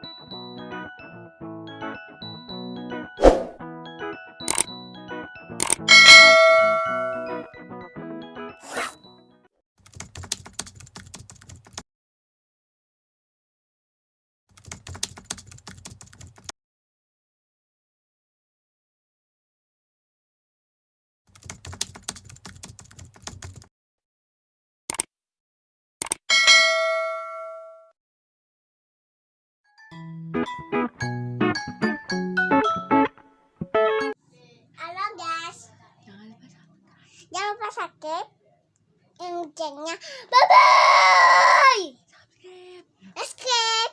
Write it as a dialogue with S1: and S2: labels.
S1: Thank you. Halo guys,
S2: Jangan lupa subscribe.
S1: jangan lupa sakit. Bye bye.
S2: Subscribe.
S1: Escape.